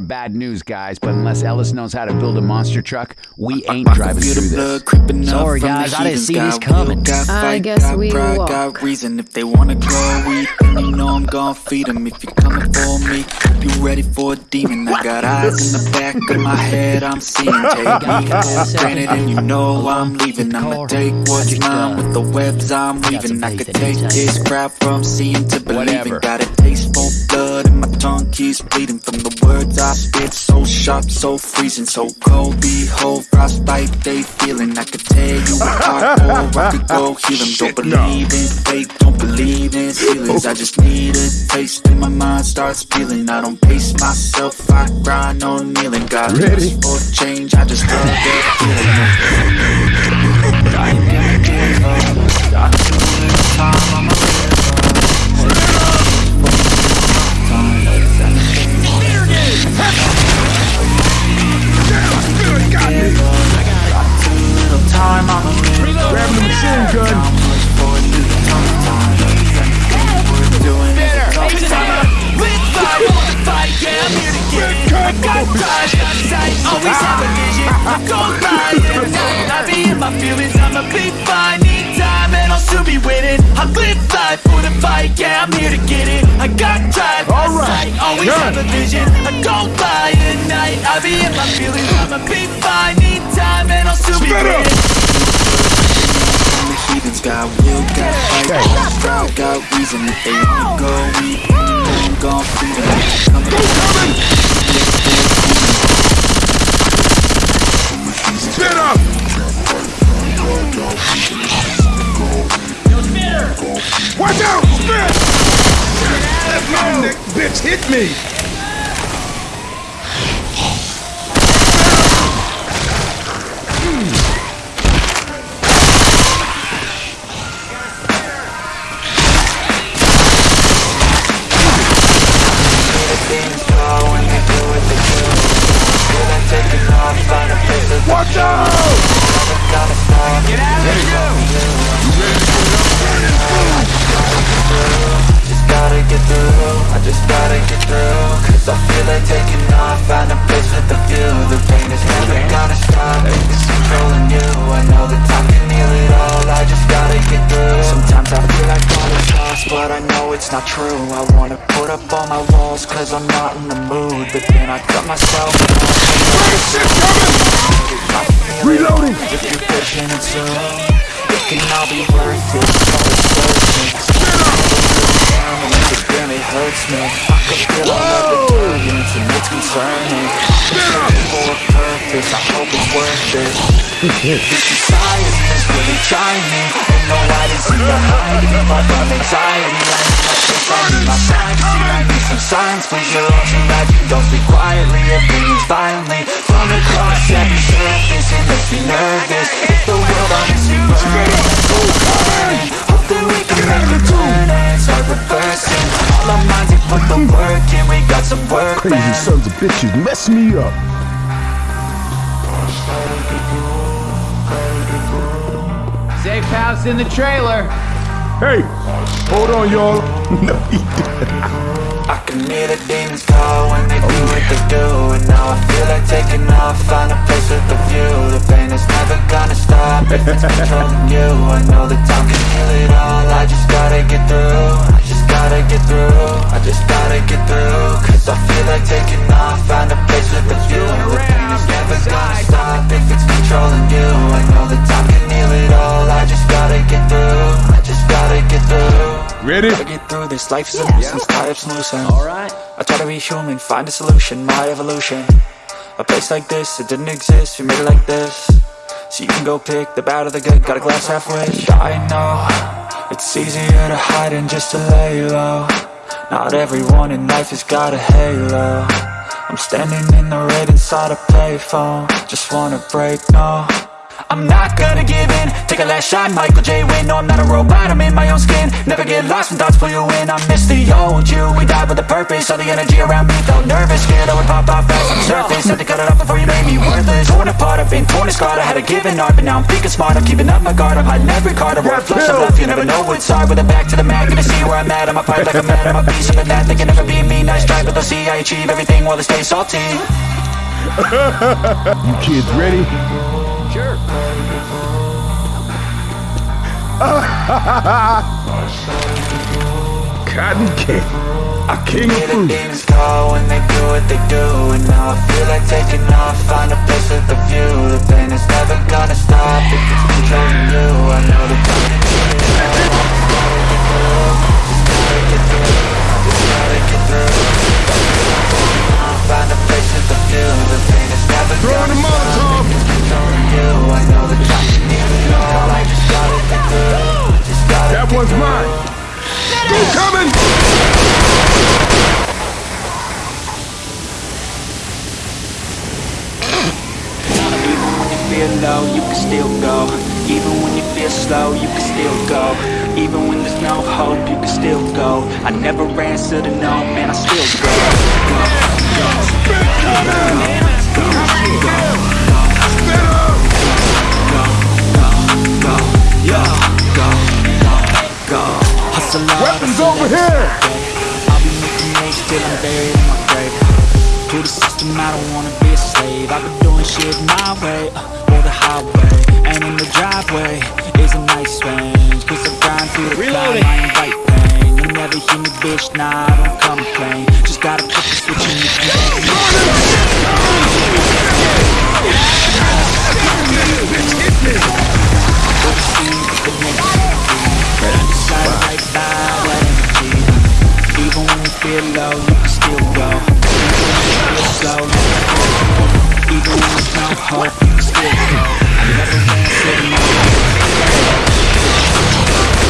bad news, guys, but unless Ellis knows how to build a monster truck, we ain't driving through this. Sorry, guys, I didn't see this coming. I guess we pride, walk. got reason if they wanna go eat, then you know I'm gon' feed 'em. If you're coming for me, you ready for a demon? I got eyes in the back of my head, I'm seeing. Take me granted, and you know I'm leaving. I'ma take what's mine with the webs I'm weaving. I could take this crowd from seeing to believing. Got a taste for blood, and my tongue keeps bleeding from the words I spit. So sharp, so freezing, so cold. Behold, frostbite they feeling. I could tear you apart, or I could go heal 'em. Don't believe in fate, don't believe in feelings. I just need a taste, and my mind starts peeling. I don't pace myself, I grind on kneeling. Got Ready? for change, I just love that feeling. I ain't give up. Little time, I'ma it. I got drive, got sight, always have a vision. I go by night, I be in my feelings, time the yeah, I'm here to get it. I got All right, have a. I. Need time and I'll soon be. The heathens got will, got fight, got strive, got reason. If they wanna go eat, I'm gon' feed 'em. Coming, Spit up! Watch out! Spit! Let my neck, bitch, hit me! Watch out! Just gotta get through, I just gotta get through. Cause I feel like taking off, find a place with a view The pain is never gonna stop, it's controlling you. I know that time can heal it all, but I know it's not true. I wanna put up all my walls, cause I'm not in the mood But then I cut myself coming! Reloading! If you're patient and soon It can all be worth it. So it's worth it it barely hurts me. I can feel all of the turbulence and it's concerning. Searching for a purpose, I hope it's worth it. This society is really trying me Ain't no hiding behind me But I'm anxiety I need my space, I need my privacy I need some silence, please You're all too you don't speak quietly Opinions violently From across every surface It makes me nervous. If the world on its burning Let's go burning Hope that we can make a turn And start reversing. All our minds, they put the work in. We got some work, Crazy sons of bitches mess me up. Safe house in the trailer. Hey, hold on, y'all. No, he didn't. I can hear the demons call when they do what they do And now I feel like taking off, find a place with a view The pain is never gonna stop if it's controlling you I know that time can heal it all, I just gotta get through I just gotta get through, I just gotta get through. Cause I feel like taking off, find a place with a view. The pain is never gonna stop if it's controlling you. I know that time can heal it all, I just gotta get through. I just gotta get through. Ready? Gotta get through this, life is a nuisance, tie up some loose Alright I try to be human, find a solution, my evolution. A place like this, it didn't exist, we made it like this. So you can go pick the bad or the good, got a glass halfway I know, it's easier to hide than just to lay low Not everyone in life has got a halo. I'm standing in the red inside a payphone. Just wanna break, no. I'm not gonna give in Take a last shot, Michael J. Win No, I'm not a robot, I'm in my own skin. Never get lost when thoughts pull you in. I miss the old you, we died with a purpose. All the energy around me felt nervous. Scared I would pop off fast on the surface Had to cut it off before you made me worthless. Torn apart, I've Been torn and scarred, I had a given art But now I'm thinking smart, I'm keeping up my guard. I'm hiding every card, I roll flush of left You never know what's hard, with a back to the mat. Gonna see where I'm at, I'ma fight like a man. I'm a beast, I'm a that, they can never be me. Nice try, but they'll see I achieve everything while they stay salty. You kids ready? Sure. Cotton candy. A king of the call when they do what they do And now I feel like taking off. Find a place with a view. The pain is never gonna stop. If it's controlling you I know the time to get through Just gotta get through Just gotta get through Find a place with a view. The pain is never Throwing gonna the stop. Molotov. If it's controlling you I know the time get it. All That one's mine. Go coming. Even when you feel low, you can still go. Even when you feel slow, you can still go. Even when there's no hope, you can still go. I never answer to no, man, I still go Hard, Weapons over here. I'll be making till I'm buried in my grave. To the system, I don't wanna be a slave. I've been doing shit my way, uh, or the highway And in the driveway. Is a nice range Cause I grind through the climb, I invite pain You'll never hear me, bitch, nah, I don't complain. Just gotta flip the switch you can Shine right by that energy Even when you feel low, you can still go. Even when you feel slow, Even when there's no hope, you can still go. I never ran to no That's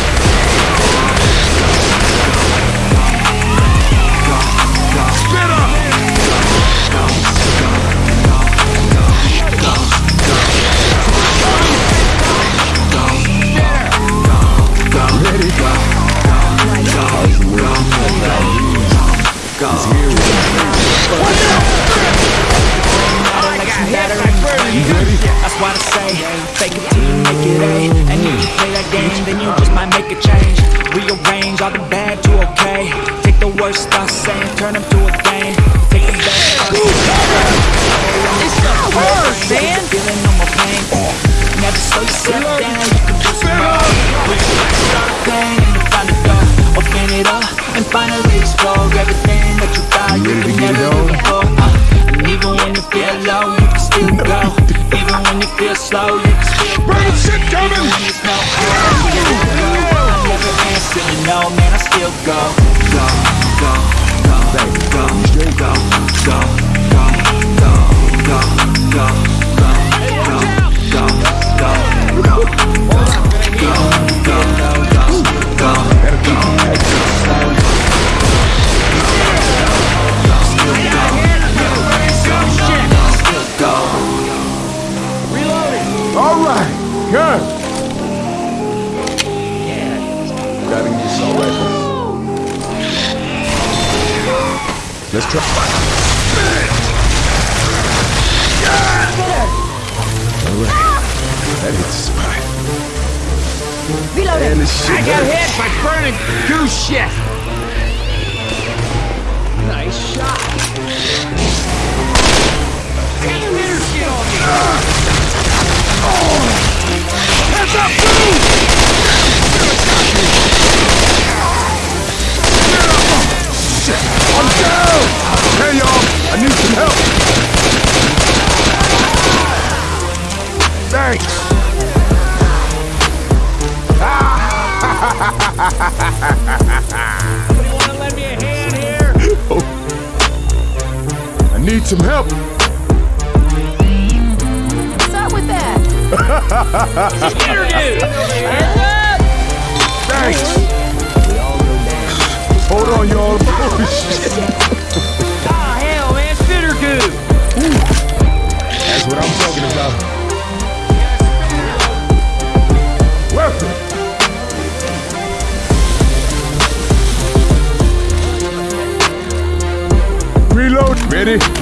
need some help! What's up with that? Interview. Thanks! Hold on, y'all. Oh, shit. Ah, hell, man, spitter goo. That's what I'm talking about. Ready?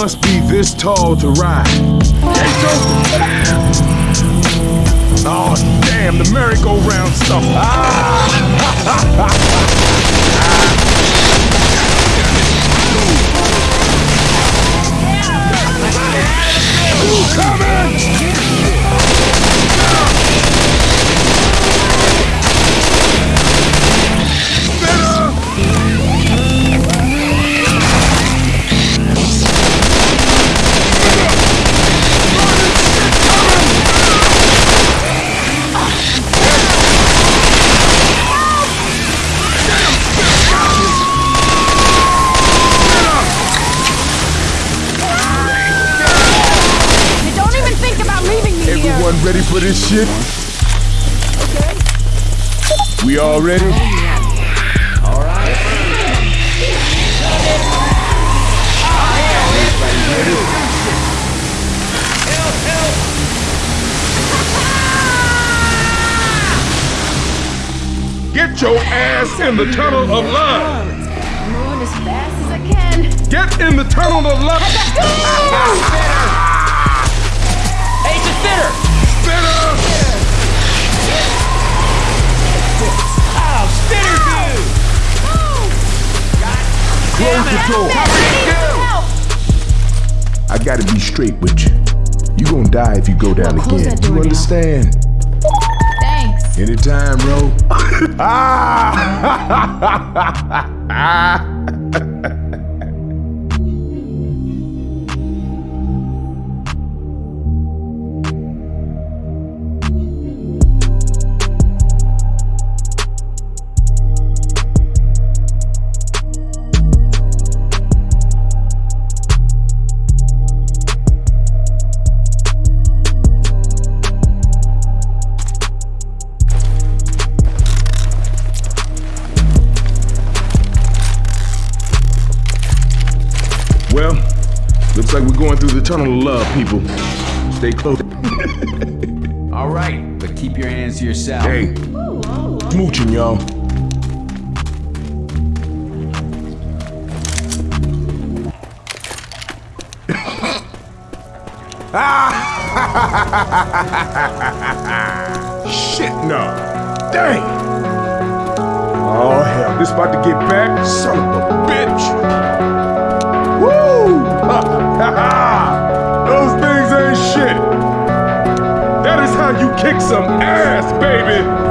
must be this tall to ride. Oh, damn, the merry-go-round stuff. Ah. Who's coming? This shit? We all ready? Oh, Get your ass in the tunnel of love. Moving as fast as I can. Get in the tunnel of love. Hey, it's a fitter. Close the door. I gotta be straight with you. You gonna die if you go down Well, again. You understand? Thanks. Anytime, bro. ah! Well, looks like we're going through the tunnel of love, people. Stay close. All right, but keep your hands to yourself. Hey, smooching, y'all. Shit, no. Dang. Oh, hell. This about to get back? Son of a bitch. You kick some ass, baby.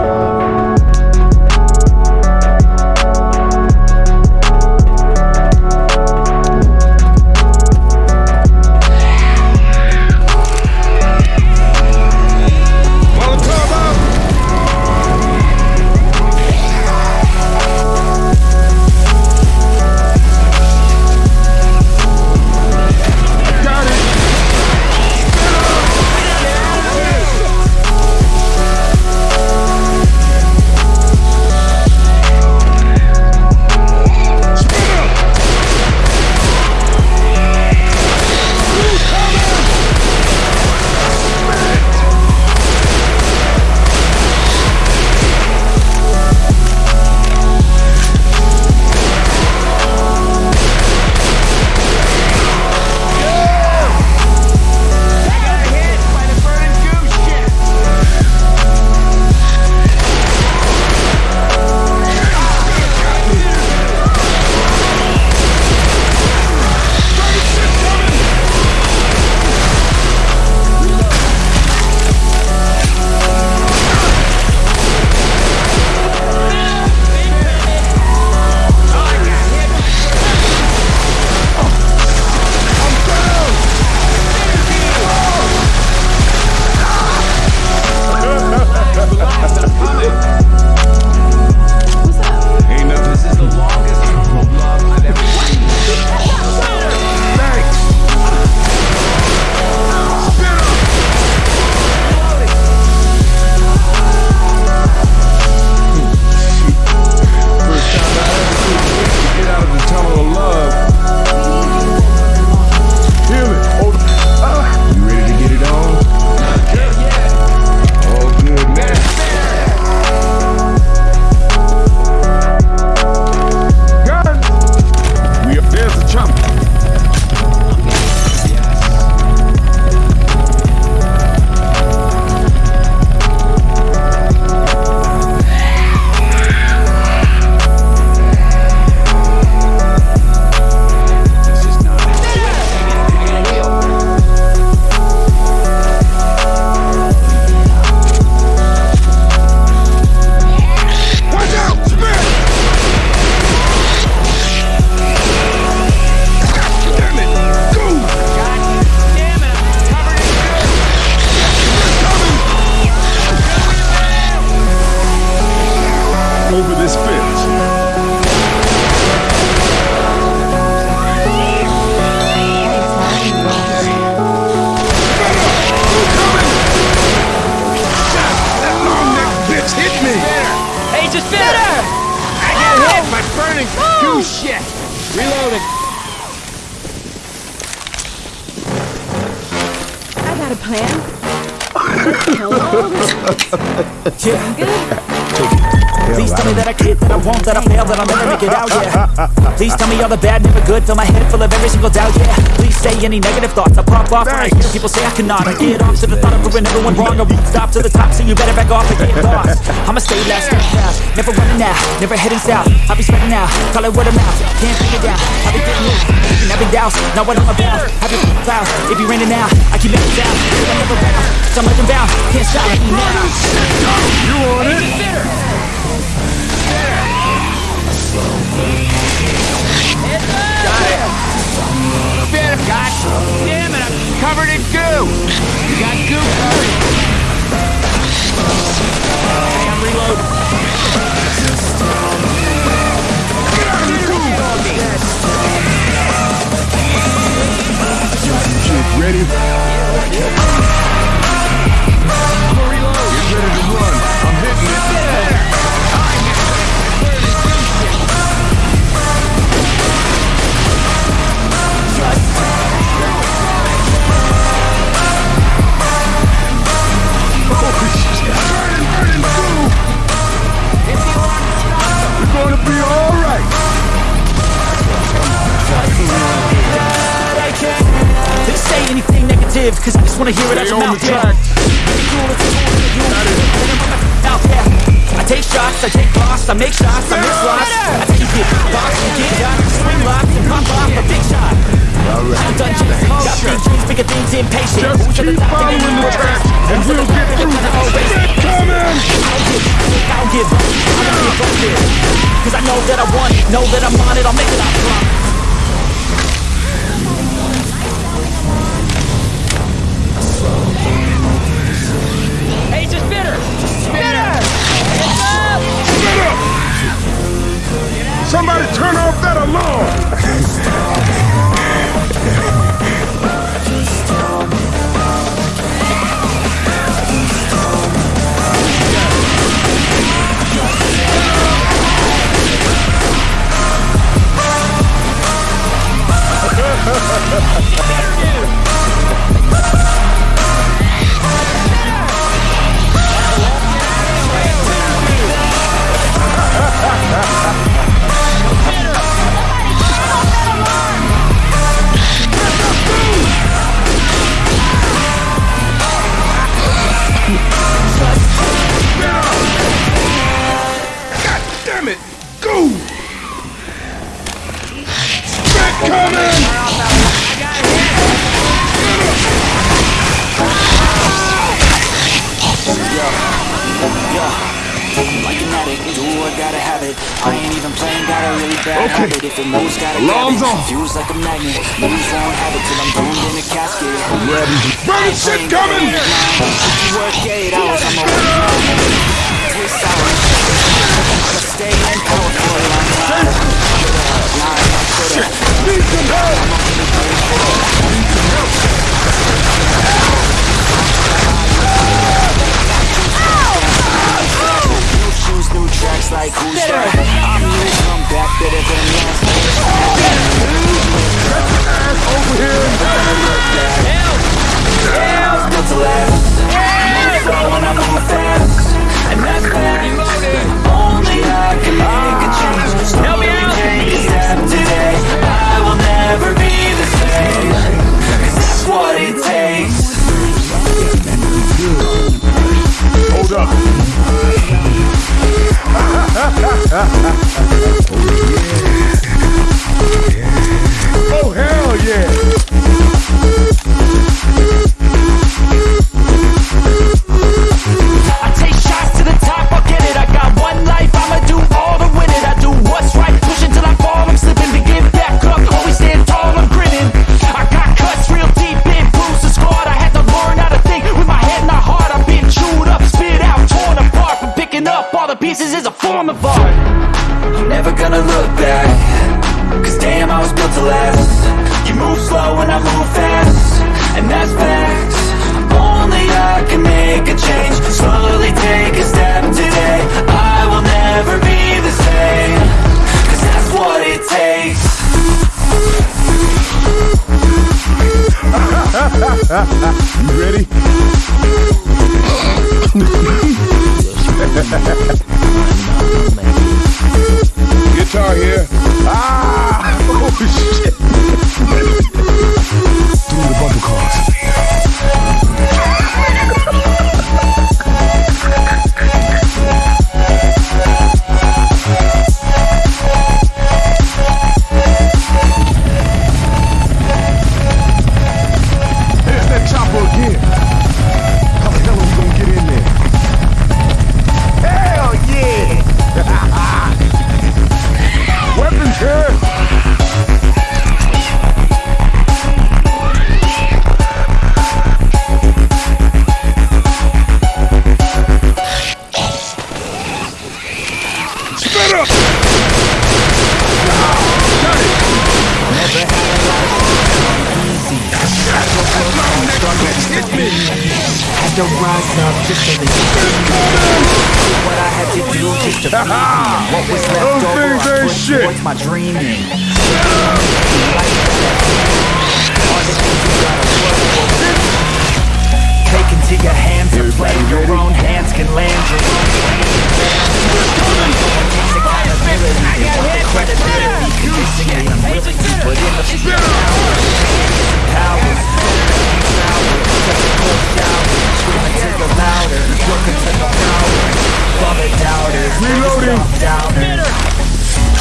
Good? Me that I can't, that I won't, that I fail, that I'll never make it out, yeah. Please tell me all the bad, never good, fill my head full of every single doubt, yeah. Please say any negative thoughts, I pop off when I hear people say I cannot. I get off to the thought of proving everyone wrong, I won't stop to the top, so you better back off and get lost. I'ma stay last, stay fast, never running out, never heading south. I'll be spreading out, call it word of mouth, can't figure it out I'll be getting loose, making every doubts, not what I'm about. Happy clouds, it be raining now, I keep making sound, I'm never bound, so I'm like bound, can't stop me now. You on it? Spit him, God damn it, I'm covered in goo. You got goo covered. Wanna hear it out your mouth, yeah. Out there. I take shots, I take loss, I make shots, I miss lots. I take it, box, and get shots, swing locks, and pop off a big shot. I'm done chasing, got big dreams, bigger things, impatient. Just Who's keep following the track, and we'll get through Gonna always this. Keep coming. I don't give, I don't give gonna get up there. Cause I know that I want it, know that I'm on it, I'll make it, I promise. Addict, do I gotta have it. I ain't even playing, got a really bad Okay. habit. If it moves, gotta Alarm's on. Fuse like a magnet, moves won't have it Till I'm doomed in a casket. Ready. Burning shit coming. Work eight hours, I'm a Twist hours I'ma stay in power for a long time Need some help. Tracks like who's that? I'm new, come back better than last Over here. Built to last Move slow when I move fast And that's that Only I can make a change Slowly take a step today I will never be the same Cause that's what it takes Hold up. Oh hell yeah.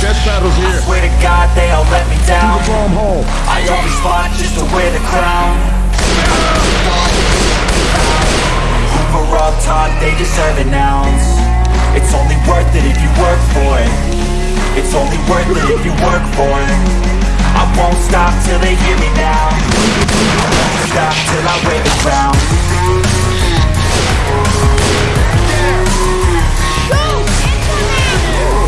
death battles here. I swear to God, they all let me down. Do the bomb hole. I always fought just to wear the crown. Hoover up top, they deserve an ounce. It's only worth it if you work for it. It's only worth it if you work for it. I won't stop till they hear me now. Won't stop till I wear the crown. Go!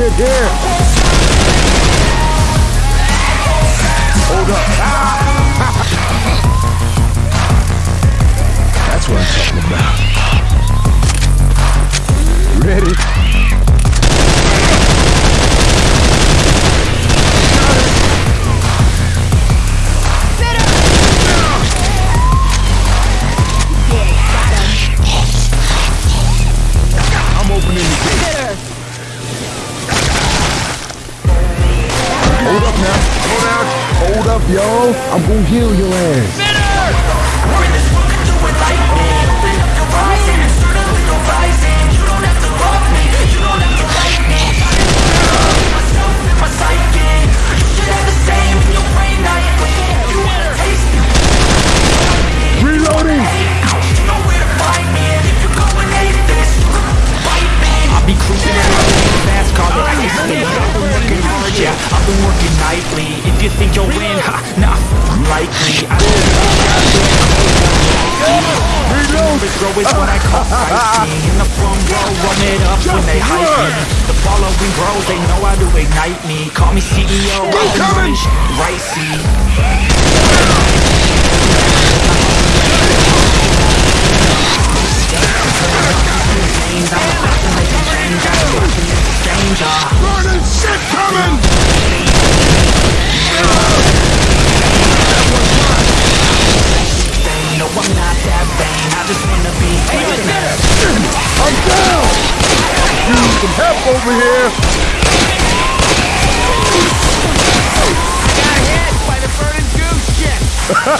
good here. I'm gonna heal your ass.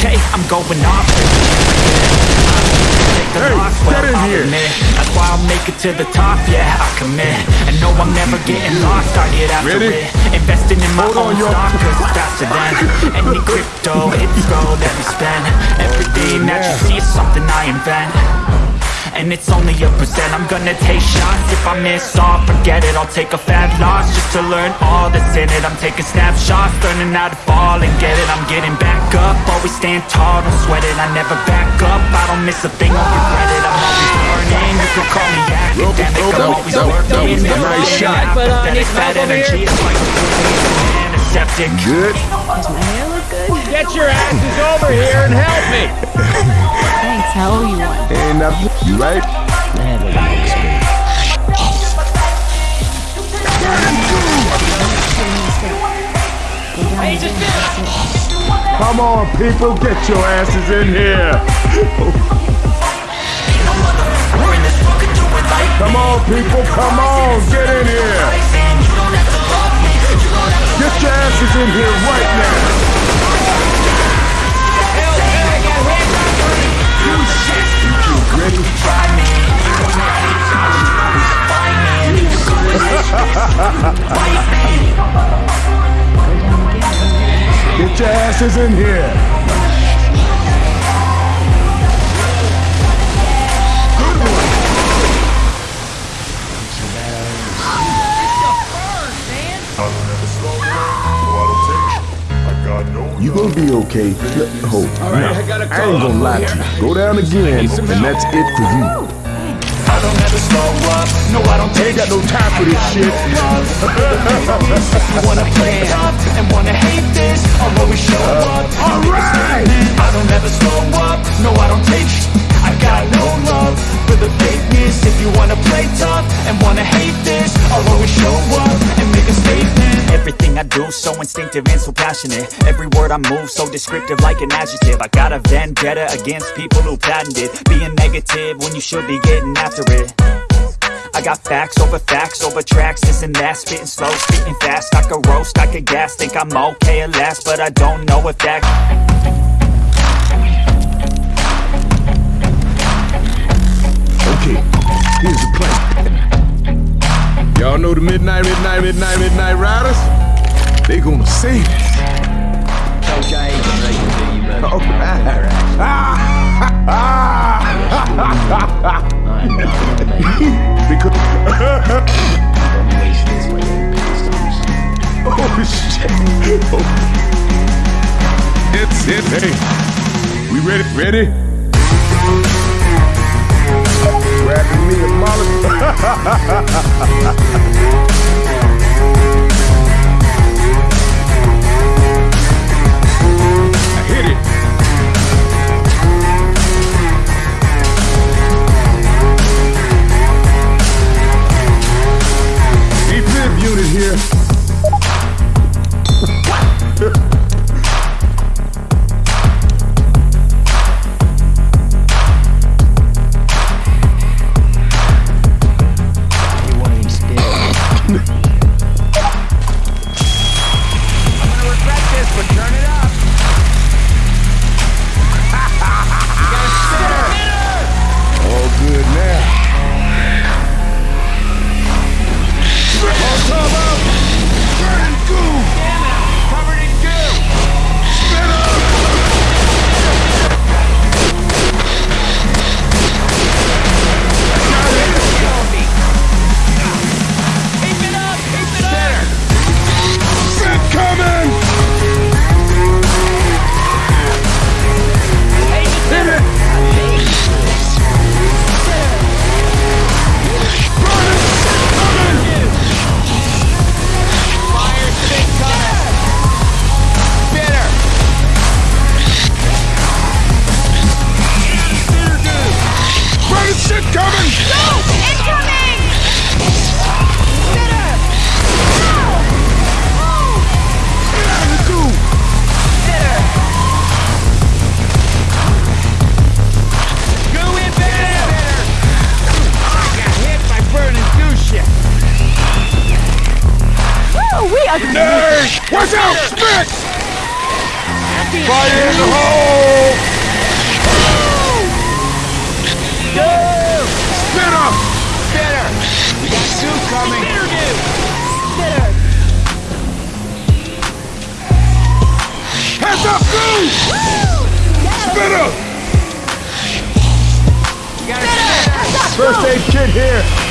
Okay, I'm going off. Hey, get in here. That's why I'll make it to the top, yeah, I commit. And no, I'm never getting lost, I get after Ready? it. Investing in my Hold own stock, cause it's faster than any crypto, hits gold that we spend. Everything that you see is something I invent. And it's only a percent I'm gonna take shots If I miss all, forget it I'll take a fat loss Just to learn all that's in it I'm taking snapshots, learning how to fall and get it I'm getting back up, always stand tall Don't sweat it, I never back up I don't miss a thing, I'll regret it I'm always learning, you can call me academic I'm always working that was a never nice shot. Put on apathetic. his That mouth over energy here. is like antiseptic Good. Does my hair look good? Get your asses over here and help me. Thanks. How owe you one? Ain't nothing. You right? Come on, people, get your asses in here. Come on, people, come on, get in here. Get your asses in here right now. Get your asses in here. You gonna be okay. Hold. All right, I, gotta I ain't gonna lie to you. Go down again, and that's it for you. I don't ever slow up, no I don't take Ain't got no time for this shit. You wanna play tough and wanna hate this I'll always show up. All right. I don't ever slow up, no I don't take sh- I got no love for the fakeness. If you wanna play tough and wanna hate this I'll always show up and make a statement. Everything I do so instinctive and so passionate. Every word I move so descriptive like an adjective. I got a vendetta against people who patented Being negative when you should be getting after it I got facts over facts over tracks, this and that Spitting slow, spitting fast, I could roast, I could gas Think I'm okay at last, but I don't know if that Okay, here's the plan. Y'all know the midnight, midnight, midnight, midnight riders? They gonna save us. Coach, I ain't gonna make it to you, buddy. ready? Ready? Grabbing me a molly. me. Heads up, goose. Spitter. First aid kit here.